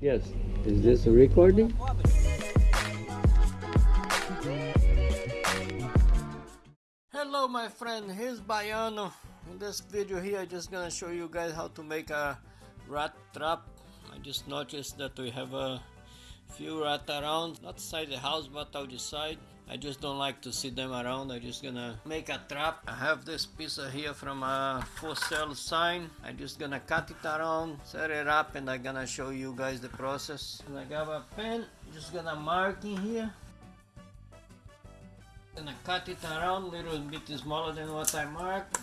Yes. Is this a recording? Hello my friend, here's Baiano. In this video here I'm just gonna show you guys how to make a rat trap. I just noticed that we have a few rat around, not inside the house but outside. I just don't like to see them around. I'm just gonna make a trap. I have this piece here from a for sale sign. I'm just gonna cut it around, set it up, and I'm gonna show you guys the process. And I got a pen, just gonna mark in here. Gonna cut it around little bit smaller than what I marked.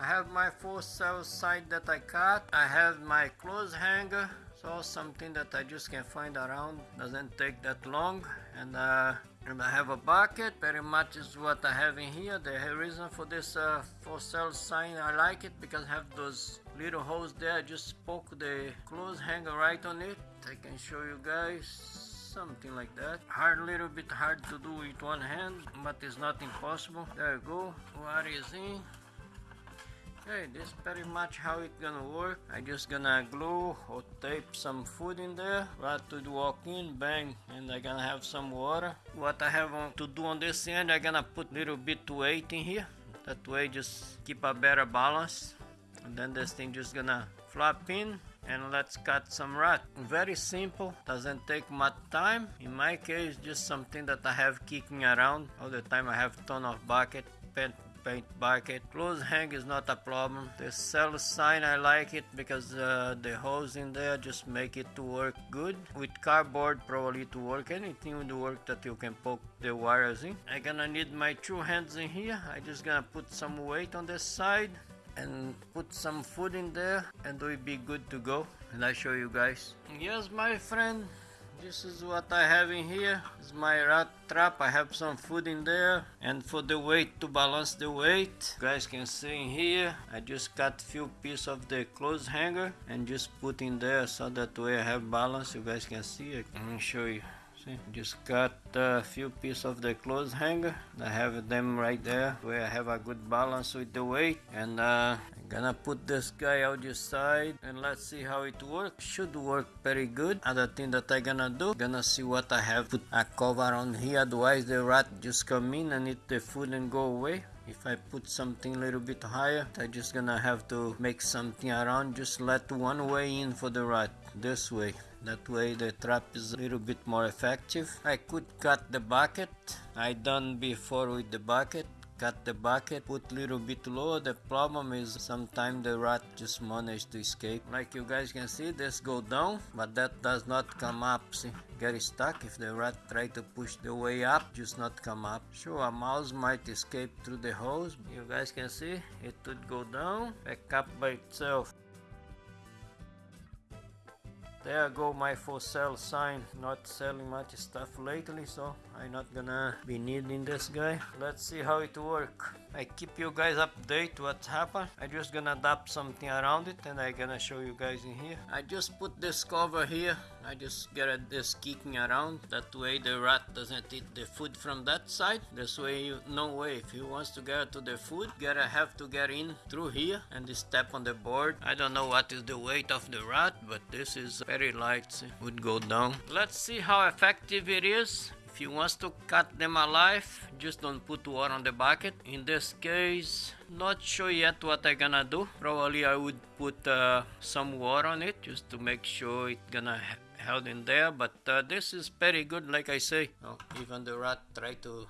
I have my for sale sign that I cut. I have my clothes hanger. So something that I just can find around. Doesn't take that long. And uh, and I have a bucket very much is what I have in here. The reason for this uh, for sale sign I like it because I have those little holes there. I just poke the clothes hanger right on it. I can show you guys something like that. Hard little bit hard to do with one hand but it's not impossible. There you go. What is in Okay, this is pretty much how it gonna work. I just gonna glue or tape some food in there. Right to walk in, bang, and I gonna have some water. What I have to do on this end, I gonna put little bit weight in here. That way just keep a better balance. And then this thing just gonna flop in and let's cut some rat. Very simple, doesn't take much time. In my case, just something that I have kicking around all the time. I have ton of bucket, paint bucket. Clothes hang is not a problem. The cell sign I like it because uh, the holes in there just make it to work good. With cardboard probably to work anything would work that you can poke the wires in. I gonna need my two hands in here. I just gonna put some weight on this side and put some food in there and we'll be good to go and I show you guys. Yes my friend this is what I have in here. Is my rat trap. I have some food in there. And for the weight to balance the weight you guys can see in here I just cut few pieces of the clothes hanger and just put in there so that way I have balance. You guys can see it let me show you see just cut a few pieces of the clothes hanger I have them right there where I have a good balance with the weight and uh, Gonna put this guy out your side and let's see how it works. Should work very good. Other thing that I gonna do, gonna see what I have. Put a cover on here, otherwise the rat just come in and eat the food and go away. If I put something a little bit higher, I just gonna have to make something around. Just let one way in for the rat, this way. That way the trap is a little bit more effective. I could cut the bucket. I done before with the bucket. Cut the bucket put little bit low the problem is sometimes the rat just manage to escape. Like you guys can see this go down but that does not come up see. Get stuck. If the rat try to push the way up just not come up. Sure a mouse might escape through the holes you guys can see it would go down. Back up by itself there go my for sale sign not selling much stuff lately so i'm not gonna be needing this guy. Let's see how it work. I keep you guys update what happened. I just gonna adapt something around it and i gonna show you guys in here. I just put this cover here. I just get this kicking around. That way the rat doesn't eat the food from that side. This way you no way. If he wants to get to the food gotta have to get in through here and step on the board. I don't know what is the weight of the rat but this is very light. See, would go down. Let's see how effective it is if you want to cut them alive just don't put water on the bucket. In this case not sure yet what i gonna do. Probably i would put uh, some water on it just to make sure it gonna held in there but uh, this is very good like i say. Oh, even the rat try to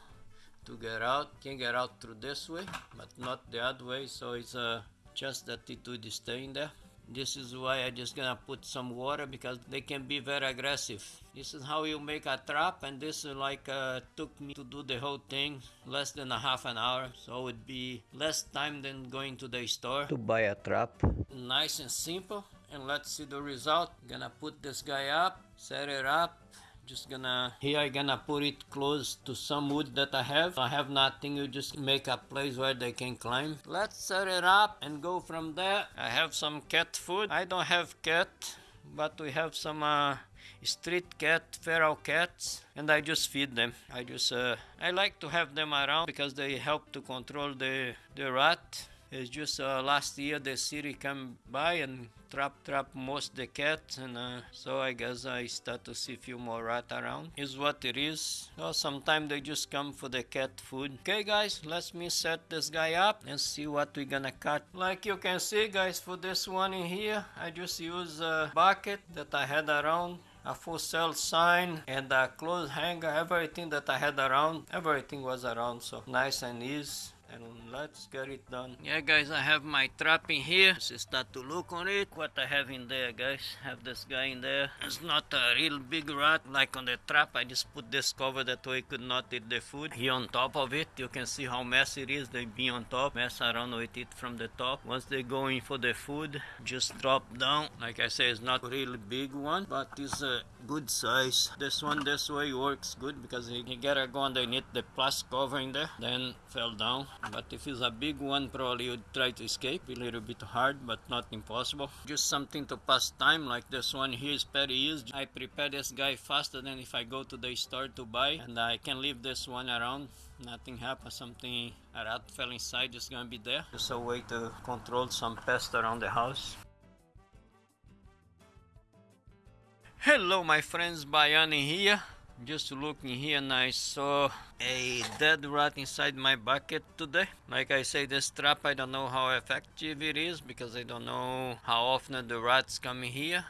to get out can get out through this way but not the other way so it's uh, just that it would stay in there this is why I just gonna put some water because they can be very aggressive. This is how you make a trap and this is like uh, took me to do the whole thing less than a half an hour. So it would be less time than going to the store. To buy a trap. Nice and simple and let's see the result. Gonna put this guy up, set it up just gonna here I gonna put it close to some wood that I have. I have nothing you just make a place where they can climb. Let's set it up and go from there. I have some cat food. I don't have cat but we have some uh, street cat feral cats and I just feed them. I just uh, I like to have them around because they help to control the the rat It's just uh, last year the city come by and trap trap most the cats and uh, so I guess I start to see few more rat around. Is what it is. So sometimes they just come for the cat food. Okay guys, let me set this guy up and see what we gonna cut. Like you can see guys for this one in here, I just use a bucket that I had around a full sale sign and a clothes hanger everything that i had around everything was around so nice and easy and let's get it done. Yeah guys i have my trap in here. Let's start to look on it. What i have in there guys? Have this guy in there. It's not a real big rat like on the trap. I just put this cover that way could not eat the food. Here on top of it. You can see how messy it is. They be on top. Mess around with it from the top. Once they go in for the food just drop down. Like i say it's not a really big one but it's a good size. This one this way works good because you gotta go underneath the plastic cover in there then fell down. But if it's a big one probably you'd try to escape. A little bit hard but not impossible. Just something to pass time like this one here is very easy. I prepare this guy faster than if i go to the store to buy and i can leave this one around. Nothing happens something a rat fell inside just gonna be there. Just a way to control some pests around the house hello my friends Bayani here just looking here and I saw a dead rat inside my bucket today. Like I say, this trap, I don't know how effective it is because I don't know how often the rats come here.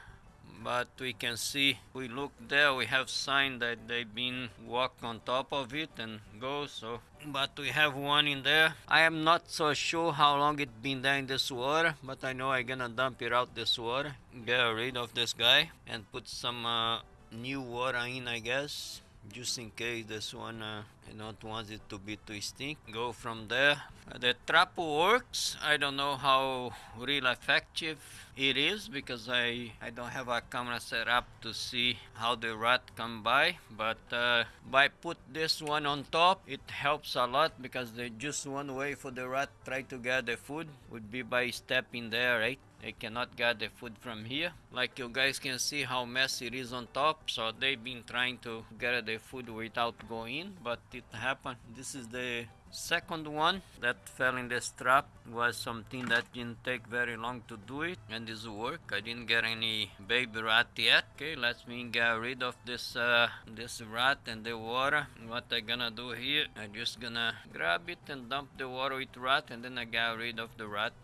But we can see, we look there, we have sign that they've been walk on top of it and go, so. But we have one in there. I am not so sure how long it been there in this water, but I know I'm gonna dump it out this water, get rid of this guy and put some uh, new water in I guess just in case this one uh, I don't want it to be too stink go from there. Uh, the trap works. I don't know how real effective it is because I I don't have a camera set up to see how the rat come by but uh, by put this one on top it helps a lot because the just one way for the rat try to get the food would be by stepping there right they cannot get the food from here. Like you guys can see how messy it is on top. So they've been trying to get the food without going but it happened. This is the second one that fell in this trap. Was something that didn't take very long to do it and this work. I didn't get any baby rat yet. Okay let me get rid of this uh, this rat and the water. What i gonna do here? I just gonna grab it and dump the water with rat and then i get rid of the rat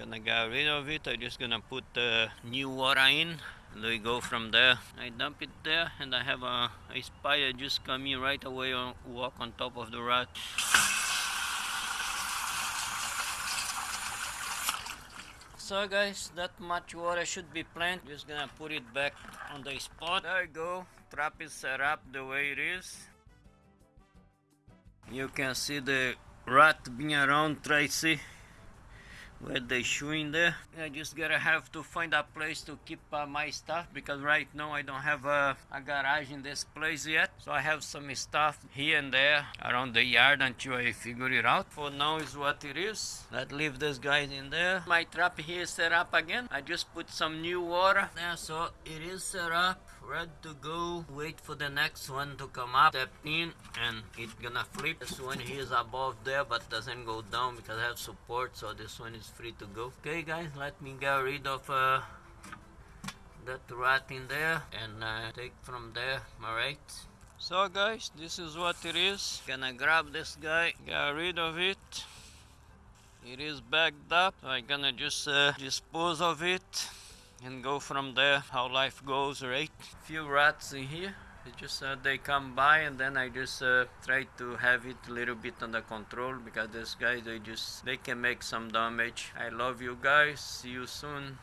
gonna get rid of it I'm just gonna put the new water in. And we go from there. I dump it there and i have a, a spider just coming right away on walk on top of the rat so guys that much water should be plenty. Just gonna put it back on the spot. There you go. Trap is set up the way it is. You can see the rat being around try where they shoe in there. I just gotta have to find a place to keep uh, my stuff because right now i don't have a, a, garage in this place yet. So i have some stuff here and there around the yard until i figure it out. For now is what it is. Let's leave this guys in there. My trap here is set up again. I just put some new water. There so it is set up ready to go. Wait for the next one to come up. Step in and it's gonna flip. This one here is above there but doesn't go down because I have support so this one is free to go. Okay guys let me get rid of uh, that rat in there and uh, take from there. Alright so guys this is what it is. Gonna grab this guy. Get rid of it. It is backed up. I'm gonna just uh, dispose of it and go from there how life goes right? Few rats in here. It just uh, they come by and then I just uh, try to have it a little bit under control because this guy they just they can make some damage. I love you guys. See you soon